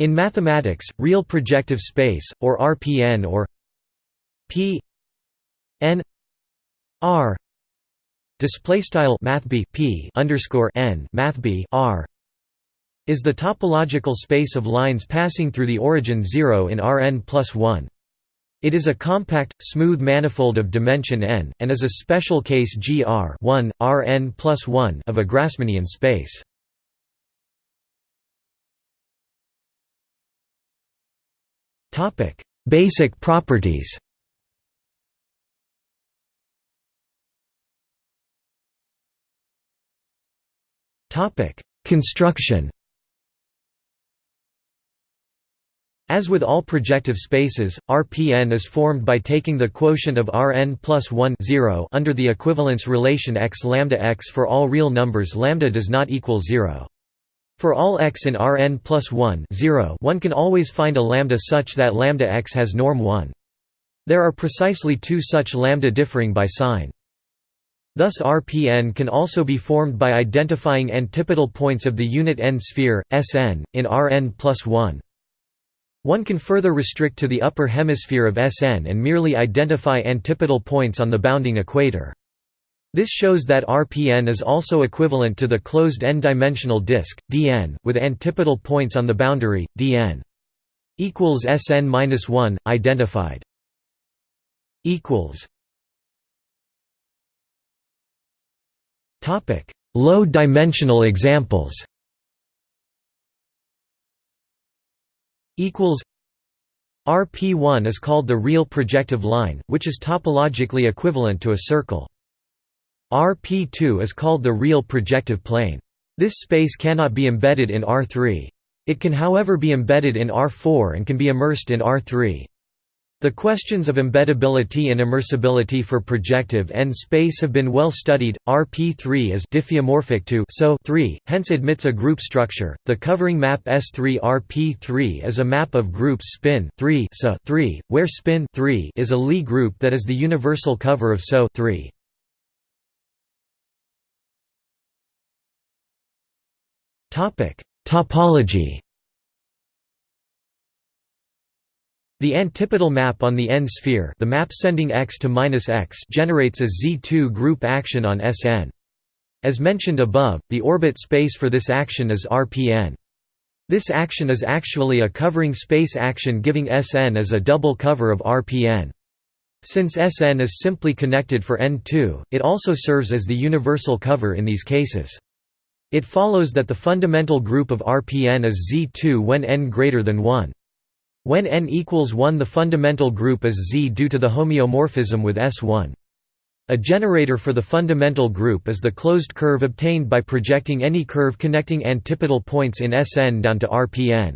In mathematics, real projective space, or RPN or P n R display style math P underscore n math R is the topological space of lines passing through the origin 0 in Rn plus 1. It is a compact, smooth manifold of dimension n, and is a special case GR 1, Rn plus 1 of a Grassmannian space. Topic: Basic properties. Topic: Construction. As with all projective spaces, RPN is formed by taking the quotient of Rn plus 1 0 under the equivalence relation x lambda x for all real numbers lambda does not equal 0. For all x in Rn plus 1 0 one can always find a lambda such that lambda x has norm 1. There are precisely two such lambda differing by sign. Thus Rpn can also be formed by identifying antipodal points of the unit n-sphere, Sn, in Rn plus 1. One can further restrict to the upper hemisphere of Sn and merely identify antipodal points on the bounding equator. This shows that RPN is also equivalent to the closed n-dimensional disk, dn, with antipodal points on the boundary, dn equals Sn-1, identified. equals Topic: Low-dimensional examples. Equals RP1 is called the real projective line, which is topologically equivalent to a circle. RP2 is called the real projective plane. This space cannot be embedded in R3. It can however be embedded in R4 and can be immersed in R3. The questions of embeddability and immersibility for projective n-space have been well studied. RP3 is diffeomorphic to SO 3, hence admits a group structure. The covering map S3 RP3 is a map of groups spin 3 SO 3, where spin 3 is a Lie group that is the universal cover of SO 3. Topology The antipodal map on the n-sphere the map sending x to minus -x generates a Z2 group action on Sn. As mentioned above, the orbit space for this action is Rpn. This action is actually a covering space action giving Sn as a double cover of Rpn. Since Sn is simply connected for n2, it also serves as the universal cover in these cases. It follows that the fundamental group of RPN is Z2 when n greater than 1. When n equals 1 the fundamental group is Z due to the homeomorphism with S1. A generator for the fundamental group is the closed curve obtained by projecting any curve connecting antipodal points in Sn down to Rpn.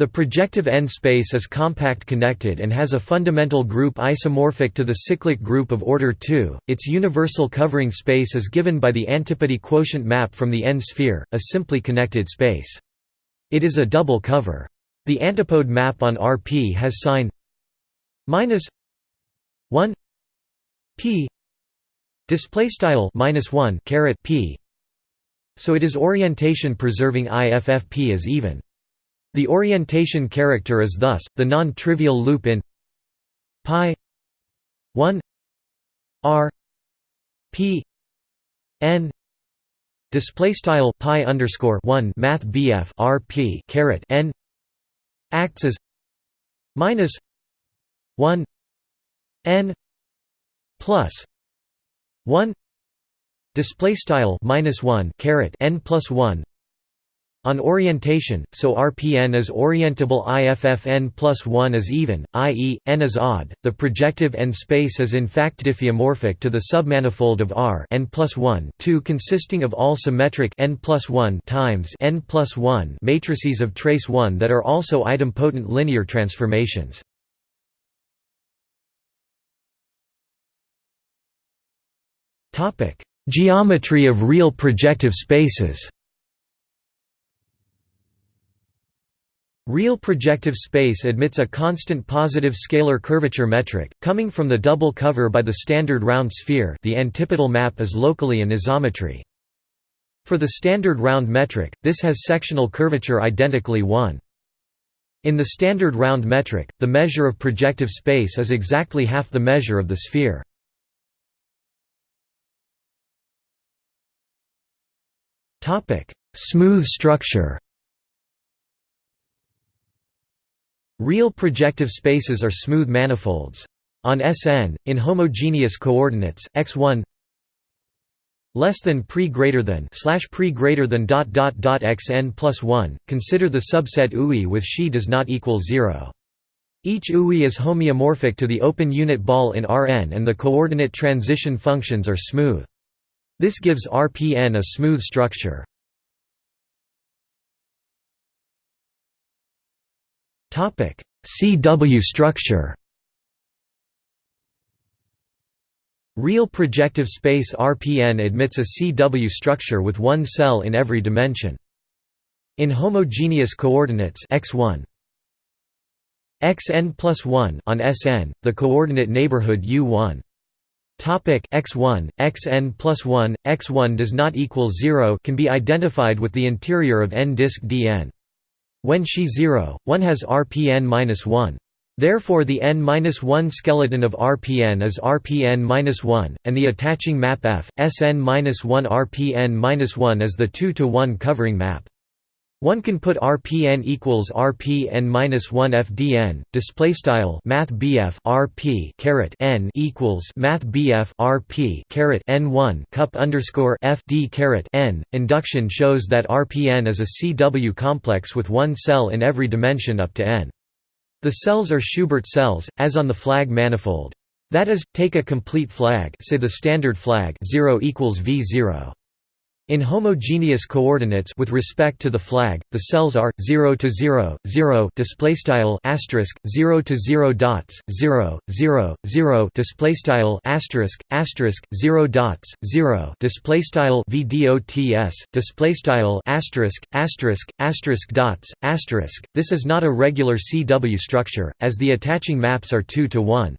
The projective n-space is compact connected and has a fundamental group isomorphic to the cyclic group of order 2. Its universal covering space is given by the antipody quotient map from the n-sphere, a simply connected space. It is a double cover. The antipode map on Rp has sign minus 1 p display style minus 1 caret p so it is orientation preserving IFFP is even the orientation character is thus, the non-trivial loop in pi 1 r p n display style pi underscore 1 math bf r p caret n acts as minus 1 n plus 1 display style minus 1 caret n plus 1 on orientation, so RPN is orientable IFFN plus 1 is even, i.e., n is odd. The projective n space is in fact diffeomorphic to the submanifold of R n plus 1 2 consisting of all symmetric n plus 1 times n plus 1 matrices of trace 1 that are also idempotent linear transformations. Geometry of real projective spaces Real projective space admits a constant positive scalar curvature metric, coming from the double cover by the standard round sphere the antipodal map is locally an isometry. For the standard round metric, this has sectional curvature identically 1. In the standard round metric, the measure of projective space is exactly half the measure of the sphere. Smooth structure Real projective spaces are smooth manifolds. On Sn, in homogeneous coordinates, x1 less than pre greater than slash pre greater than dot dot dot xn plus 1 consider the subset UI with xi does not equal 0 each UI is homeomorphic to the open unit ball in Rn and the coordinate transition functions are smooth. This gives Rpn a smooth structure CW structure Real projective space RPN admits a CW structure with one cell in every dimension. In homogeneous coordinates x1 xn plus 1 on Sn, the coordinate neighborhood U1 Topic x1, xn plus 1, x1 does not equal 0 can be identified with the interior of n disk Dn. When xi 0, one has Rpn minus 1. Therefore the n-1 skeleton of Rpn is Rpn-1, and the attaching map F, Sn-1 Rpn-1 is the 2 to 1 covering map. One can put RPN equals RPN minus one FDN. Display style Math RP caret N equals Math RP caret N one cup underscore FD caret N. Induction shows that RPN is a CW complex with one cell in every dimension up to N. The cells are Schubert cells, as on the flag manifold. That is, take a complete flag say the standard flag 0 equals V0. In homogeneous coordinates with respect to the flag, the cells are 0 to 0, 0 display style asterisk 0 to 0 dots 0 0 0 display style asterisk asterisk 0 dots 0 display style vdots display style asterisk asterisk asterisk dots asterisk. This is not a regular CW structure, as the attaching maps are 2 to 1.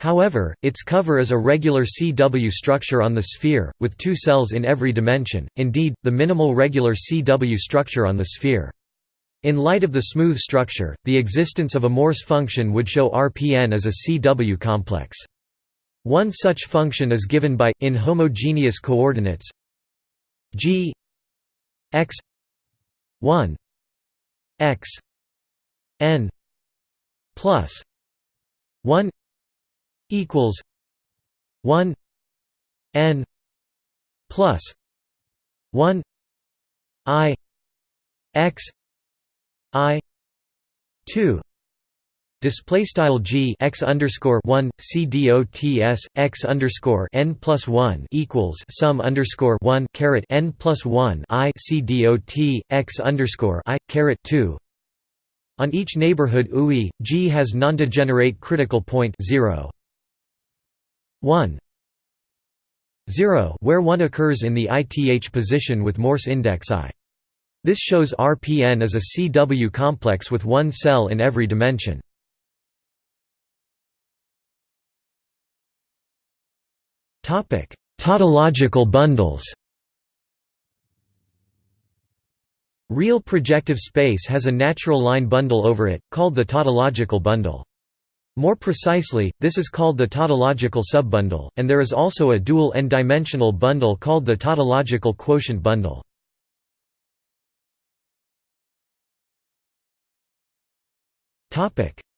However, its cover is a regular CW structure on the sphere, with two cells in every dimension, indeed, the minimal regular CW structure on the sphere. In light of the smooth structure, the existence of a Morse function would show RPN as a CW complex. One such function is given by, in homogeneous coordinates g x 1 x n plus 1 equals 1 n plus 1 i x i 2 Display style g x underscore one c dots x underscore n plus one equals sum underscore one caret n plus one i c dot x underscore i caret two. On each neighborhood UI, G has nondegenerate critical point zero. 1 0 where 1 occurs in the ith position with Morse index i. This shows RPN as a CW complex with one cell in every dimension. Tautological bundles Real projective space has a natural line bundle over it, called the tautological bundle. More precisely, this is called the tautological subbundle, and there is also a dual n-dimensional bundle called the tautological quotient bundle.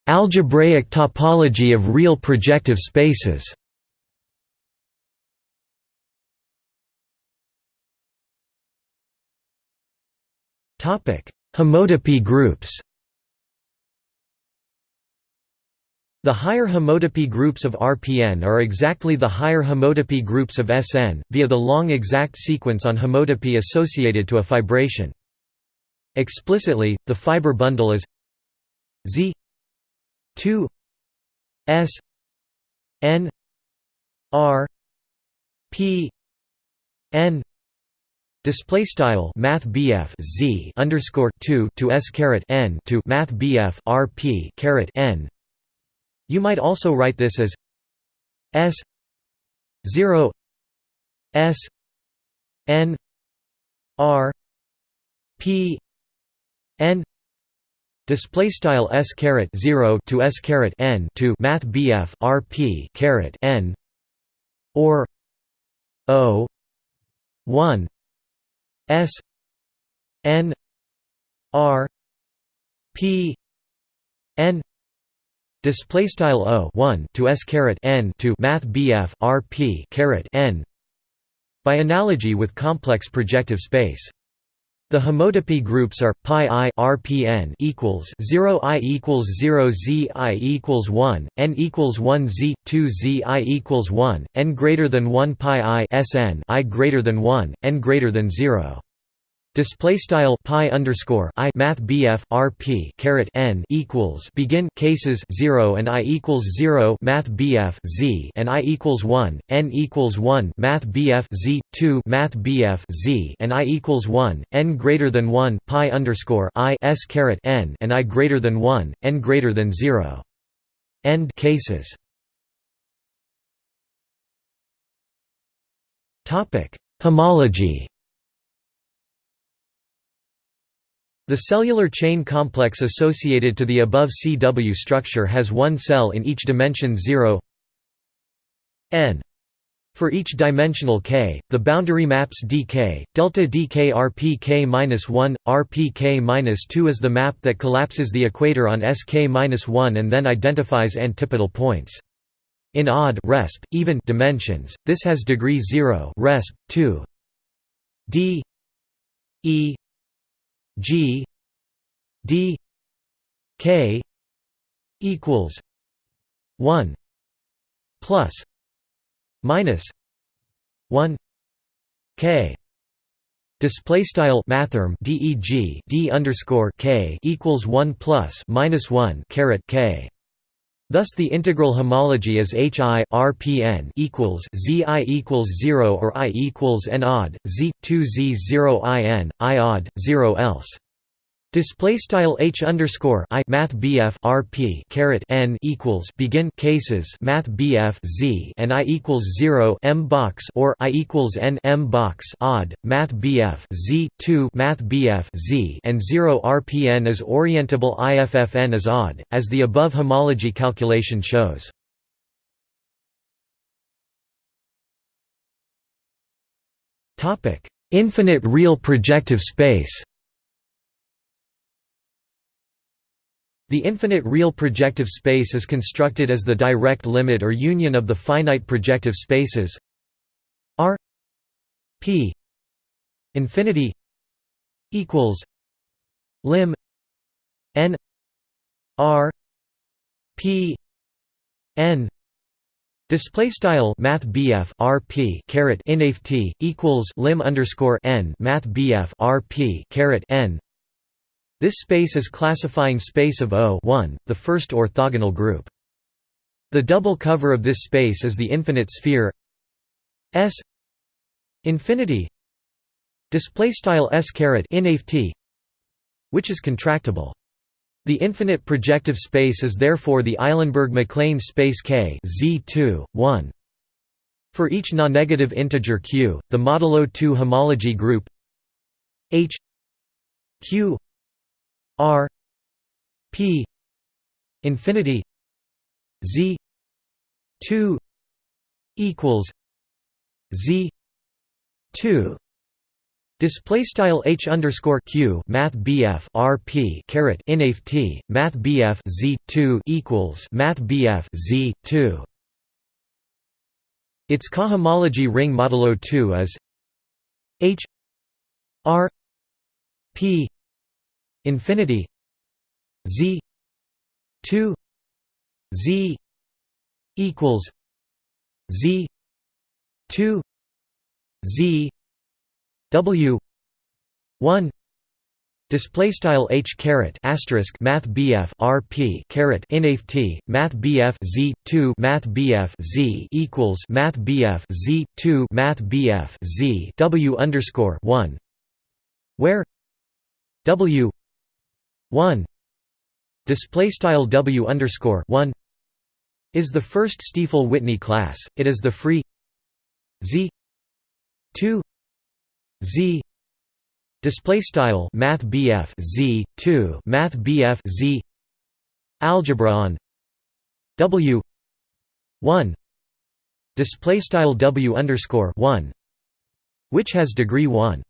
Algebraic topology of real projective spaces Homotopy groups The higher homotopy groups of RPN are exactly the higher homotopy groups of SN, via the long exact sequence on homotopy associated to a fibration. Explicitly, the fiber bundle is Z 2 S N R P N Display style Math Z underscore two to S caret N to Math R P caret N you might also write this as S 0 S N R P N display style s caret 0 to s caret n to math bf rp caret n or o 1 s n r p n display style o 1 to s caret n to math bf rp caret n by analogy with complex projective space. The homotopy groups are pi i rpn equals 0 i equals 0 z i equals 1 n equals 1 z 2 z i equals 1 n greater than 1 pi i sn i greater than 1 n greater than 0 Display style pi underscore i math bf rp caret n equals begin cases zero and i equals zero math bf z and i equals one n equals one math bf z two math bf z and i equals one n greater than one pi underscore i s caret n and i greater than one n greater than zero. End cases. Topic Homology The cellular chain complex associated to the above CW structure has one cell in each dimension 0 n. For each dimensional k, the boundary maps dk, delta dk rpk-1, rpk-2 is the map that collapses the equator on sk-1 and then identifies antipodal points. In odd resp, even dimensions, this has degree 0 resp, 2 d e G D K equals one plus minus one K Display style mathrm deg d underscore k equals one plus minus one caret k. Thus the integral homology is h i r p n equals z i equals zero or i equals n odd z two z zero i n i odd zero else. Display style h underscore i math bf rp caret n equals begin cases math bf z and i equals zero m box or i equals n m box odd math bf z two math bf z and zero rpn is orientable iffn is odd, as the above homology calculation shows. Topic: Infinite real projective space. The infinite real projective space is constructed as the direct limit or union of the finite projective spaces. R P infinity equals lim n R P n Display style Math BF RP caret inft equals lim underscore n Math BF RP caret n this space is classifying space of O the first orthogonal group. The double cover of this space is the infinite sphere S infinity display style S caret which is contractible. The infinite projective space is therefore the Eilenberg-MacLane space K Z2, 1. For each non-negative integer q, the modulo 2 homology group H q R P infinity Z two equals Z two Display style h underscore q math bf rp caret inft math bf z two equals math bf z two. Its cohomology ring modulo two is h r p infinity z 2 z equals z 2 z w 1 Display style h caret asterisk math bf rp caret inft math bf z two math bf z equals math bf z two math bf z w underscore one, where w 1 display style w underscore 1 is the first Stiefel-Whitney class. It is the free z. 2 z. Display style Math BF Z. Two. Math BF Z. Algebra on. W. One. Display style W underscore one. Which has degree one.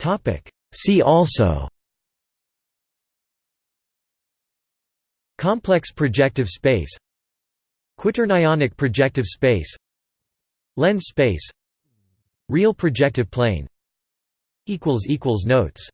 Topic. See also Complex projective space Quaternionic projective space Lens space Real projective plane Notes